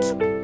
Welt.